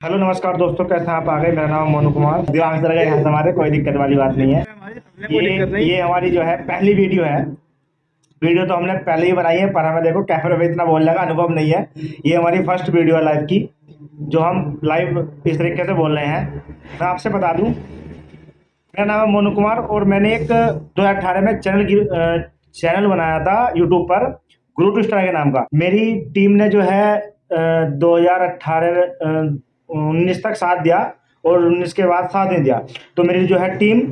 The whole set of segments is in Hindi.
हेलो, नमस्कार दोस्तों, कैसे आप? आ गए। मेरा नाम मोनू कुमार। दिमाग से यहाँ हमारे कोई दिक्कत वाली बात नहीं है। ये ये हमारी जो है पहली वीडियो है। वीडियो तो हमने पहले ही बनाई है, पर हमें देखो, कैमरे पे इतना बोलने का अनुभव नहीं है। ये हमारी फ़र्स्ट वीडियो है लाइव की, जो हम लाइव इस तरीके से बोल रहे हैं। मैं आपसे बता दूँ, मेरा नाम है मोनू कुमार, और मैंने एक दो में चैनल चैनल बनाया था यूट्यूब पर गुरु टू स्टार के नाम का। मेरी टीम ने जो है दो हज़ार उन्नीस तक साथ दिया और उन्नीस के बाद साथ नहीं दिया। तो मेरी जो है टीम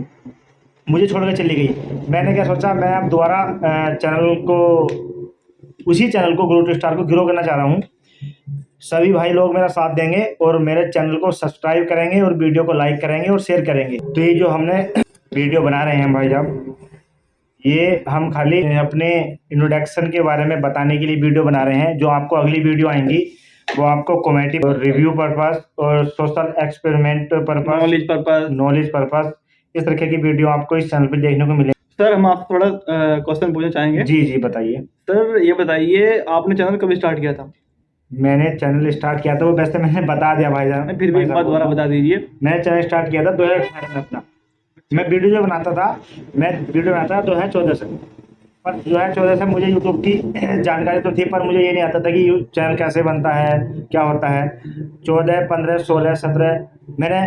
मुझे छोड़ कर चली गई। मैंने क्या सोचा, मैं अब दोबारा चैनल को, उसी चैनल को ग्रो टू स्टार को ग्रो करना चाह रहा हूँ। सभी भाई लोग मेरा साथ देंगे और मेरे चैनल को सब्सक्राइब करेंगे और वीडियो को लाइक करेंगे और शेयर करेंगे। तो ये जो हमने वीडियो बना रहे हैं भाई साहब, ये हम खाली अपने इंट्रोडक्शन के बारे में बताने के लिए वीडियो बना रहे हैं, जो आपको अगली वीडियो आएँगी। वो आपको कॉमेडी और रिव्यू पर्पस और social experiment purpose knowledge purpose knowledge purpose इस तरह की वीडियो आपको इस चैनल पर देखने को मिले सर हम आपसे थोड़ा क्वेश्चन पूछना चाहेंगे? जी जी बताइए। सर ये बताइए आपने चैनल कब स्टार्ट किया था? मैंने चैनल स्टार्ट किया था वो वैसे मैंने बता दिया भाई जान फिर भी एक बार दोबारा बता दीजिए। मैंने चैनल स्टार्ट किया था दो हज़ार अठारह में अपना। मैं वीडियो जो बनाता था मैं वीडियो बनाता था दो हज़ार चौदह से। पर दो हज़ार चौदह से मुझे यूट्यूब की जानकारी तो थी, पर मुझे ये नहीं आता था कि चैनल कैसे बनता है, क्या होता है। चौदह, पंद्रह, सोलह, सत्रह, मैंने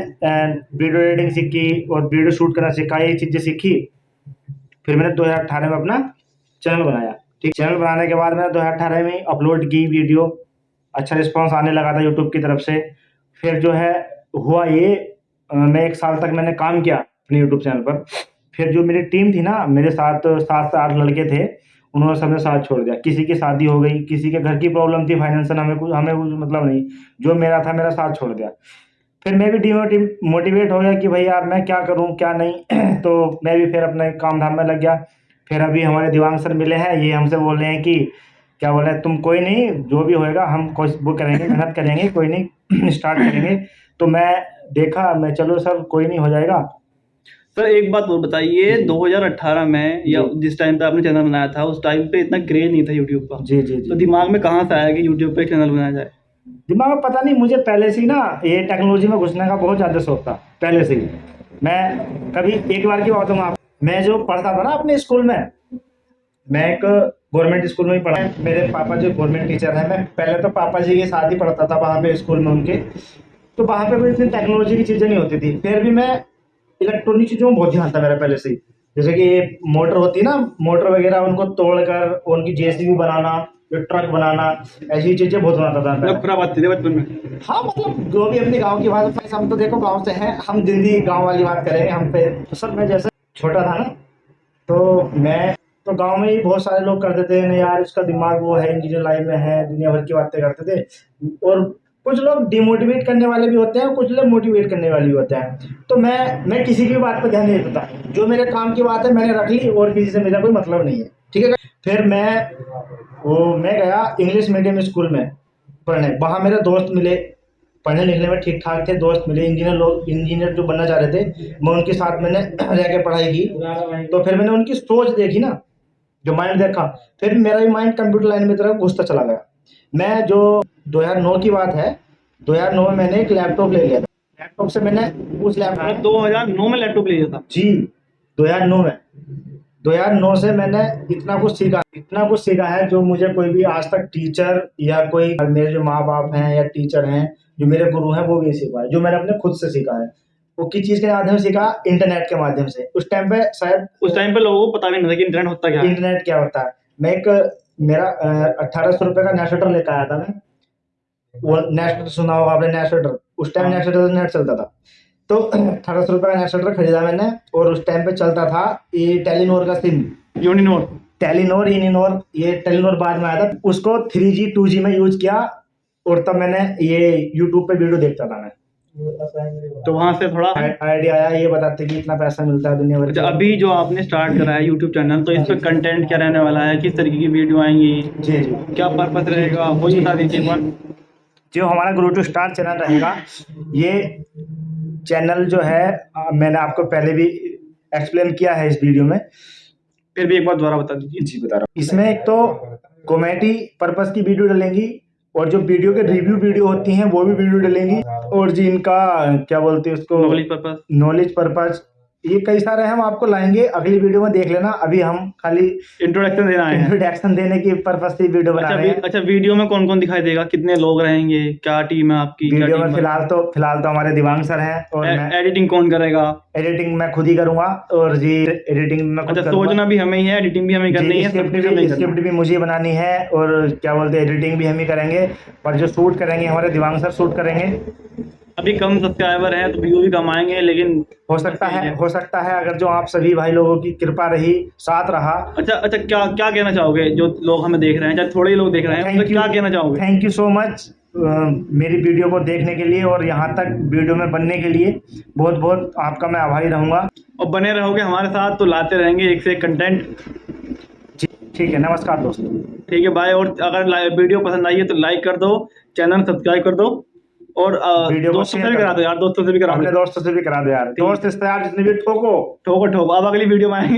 वीडियो एडिटिंग सीखी और वीडियो शूट करना सीखा, ये चीज़ें सीखी। फिर मैंने दो हज़ार अठारह में अपना चैनल बनाया। ठीक, चैनल बनाने के बाद मैंने दो हज़ार अठारह में अपलोड की वीडियो अच्छा रिस्पॉन्स आने लगा था यूट्यूब की तरफ़ से। फिर जो है, हुआ ये मैं एक साल तक मैंने काम किया अपने यूट्यूब चैनल पर। फिर जो मेरी टीम थी ना, मेरे साथ सात से आठ लड़के थे, उन्होंने सबने साथ छोड़ दिया। किसी की शादी हो गई, किसी के घर की प्रॉब्लम थी फाइनेंशियल हमें कुछ हमें कुछ मतलब नहीं। जो मेरा था, मेरा साथ छोड़ दिया। फिर मैं भी डिमोटिव मोटिवेट हो गया कि भाई यार, मैं क्या करूँ, क्या नहीं? तो मैं भी फिर अपने काम धाम में लग गया। फिर अभी हमारे दिवांग सर मिले हैं, ये हमसे बोल रहे हैं कि, क्या बोल तुम कोई नहीं, जो भी होएगा, हम कोशिश वो करेंगे, मेहनत करेंगे, कोई नहीं स्टार्ट करेंगे। तो मैं देखा, मैं चलो सर, कोई नहीं हो जाएगा। सर एक बात और बताइए 2018 में या जिस टाइम पे आपने चैनल बनाया था उस टाइम पे इतना क्रेज नहीं था यूट्यूब का। जी जी जी। तो दिमाग में कहाँ से आया कि यूट्यूब पे चैनल बनाया जाए? दिमाग में पता नहीं मुझे पहले से ही ना ये टेक्नोलॉजी में घुसने का बहुत ज़्यादा शौक था पहले से ही। मैं कभी एक बार की बात हूँ आप मैं जो पढ़ता था ना अपने स्कूल में मैं एक गवर्नमेंट स्कूल में ही पढ़ा। मेरे पापा जो गवर्नमेंट टीचर हैं मैं पहले तो पापा जी के साथ ही पढ़ता था वहाँ पे स्कूल में उनके। तो वहाँ पे कोई इतनी टेक्नोलॉजी की चीज़ें नहीं होती थी। फिर भी मैं इलेक्ट्रॉनिक चीज़ों में बहुत ध्यान था मेरा पहले से ही। जैसे कि मोटर होती है ना मोटर वगैरह उनको तोड़कर उनकी जेसीबी बनाना जो ट्रक बनाना ऐसी चीज़ें बहुत बनाता था मतलब पूरा बात थी बचपन में? हाँ मतलब जो भी अपने गाँव की बात हम तो देखो गाँव से हैं हम दिल्ली गाँव वाली बात करेंगे हम पे। तो सर मैं जैसे छोटा था ना तो मैं तो गाँव में ही बहुत सारे लोग करते थे नहीं यार इसका दिमाग वो है इंजीनियर लाइन में है दुनिया भर की बातें करते थे। और कुछ लोग डिमोटिवेट करने वाले भी होते हैं, कुछ लोग मोटिवेट करने वाले भी होते हैं। तो मैं मैं किसी की बात पर ध्यान नहीं देता। जो मेरे काम की बात है, मैंने रख ली और किसी से मेरा कोई मतलब नहीं है। ठीक है? फिर मैं, वो, मैं गया इंग्लिश मीडियम स्कूल में पढ़ने। वहाँ मेरे दोस्त मिले। पढ़ने लिखने में ठीक ठाक थे, दोस्त मिले। इंजीनियर लोग इंजीनियर जो बनना चाह रहे थे, मैं उनके साथ मैंने रह के पढ़ाई की। तो फिर मैंने उनकी सोच देखी ना, जो माइंड देखा। फिर मेरा भी माइंड कंप्यूटर लाइन में तरफ़ घुसता चला गया। मैं जो 2009 की बात है 2009 में मैंने एक लैपटॉप ले लिया था। लैपटॉप से मैंने उस लैपटॉप मतलब दो हज़ार नौ में लैपटॉप ले लिया था। जी 2009 में। 2009 से मैंने इतना कुछ सीखा इतना कुछ सीखा है जो मुझे कोई भी आज तक टीचर या कोई मेरे जो माँ बाप हैं या टीचर हैं जो मेरे गुरु हैं वो भी सीखा है जो मैंने अपने खुद से सीखा है। वो किस चीज़ के माध्यम से सीखा? इंटरनेट के माध्यम से। उस टाइम पे शायद उस टाइम पे लोगों को पता भी नहीं था कि इंटरनेट होता क्या इंटरनेट क्या होता है। मैं एक मेरा अट्ठारह सौ रुपये का नेट लेकर आया था मैं। वो नेट सुना होगा आपने नेट उस टाइम नेट नेट चलता था। तो अठारह सौ रुपये का नेट खरीदा मैंने और उस टाइम पे चलता था ये टेलीनोर का सिम यूनिनोर टेलीनोर इनिनोर ये टेलीनोर बाद में आया था। उसको थ्री जी टू जी में यूज़ किया और तब मैंने ये यूट्यूब पे वीडियो देखता था मैं। तो वहाँ से थोड़ा आइडिया आया ये बताते कि इतना पैसा मिलता है दुनिया भर अच्छा अभी जो आपने स्टार्ट करा है यूट्यूब चैनल तो इस पे कंटेंट क्या रहने वाला है? किस तरीके की वीडियो आएँगी? जी जी। क्या पर्पस रहेगा? वो बता दीजिए एक बार जो हमारा ग्रो टू स्टार चैनल रहेगा ये चैनल जो है मैंने आपको पहले भी एक्सप्लेन किया है इस वीडियो में। फिर भी एक बार दोबारा बता दीजिए। जी बता रहा हूँ। इसमें एक तो कॉमेडी पर्पज़ की वीडियो डलेंगी और जो वीडियो के रिव्यू वीडियो होती हैं वो भी वीडियो डलेंगी। और जी इनका क्या बोलते हैं उसको? नॉलेज पर्पज नॉलेज पर्पज ये कई सारे हम आपको लाएँगे। अगली वीडियो में देख लेना। अभी हम खाली इंट्रोडक्शन देना है। इंट्रोडक्शन देने की पर्पज से वीडियो बना अच्छा रहे हैं। अच्छा वीडियो में कौन कौन दिखाई देगा? कितने लोग रहेंगे? क्या टीम है आपकी? वीडियो में फ़िलहाल तो फ़िलहाल तो हमारे दिवांग सर हैं और मैं एडिटिंग कौन करेगा? एडिटिंग मैं खुद ही करूँगा और जी एडिटिंग मैं अच्छा सोचना भी हमें ही है एडिटिंग भी हमें करनी है। स्क्रिप्ट भी मुझे बनानी है और क्या बोलते हैं एडिटिंग भी हम ही करेंगे। पर जो शूट करेंगे हमारे दिवांग सर शूट करेंगे। अभी कम सब्सक्राइबर हैं तो व्यू भी कम आएँगे लेकिन हो सकता है हो सकता है अगर जो आप सभी भाई लोगों की कृपा रही साथ रहा। अच्छा अच्छा क्या क्या कहना चाहोगे जो लोग हमें देख रहे हैं चाहे थोड़े लोग देख रहे हैं तो क्या कहना चाहोगे? थैंक यू सो मच मेरी वीडियो को देखने के लिए और यहाँ तक वीडियो में बनने के लिए। बहुत बहुत आपका मैं आभारी रहूँगा। और बने रहोगे हमारे साथ तो लाते रहेंगे एक से एक कंटेंट ठीक है नमस्कार दोस्तों। ठीक है भाई और अगर वीडियो पसंद आई है तो लाइक कर दो चैनल सब्सक्राइब कर दो। और दोस्तों से भी करा दो यार दोस्तों से भी करा दो। दोस्तों से भी करा दो यार। दोस्त रिश्तेदार जितने भी ठोको। ठोको ठोको। अब अगली वीडियो में आएँगे।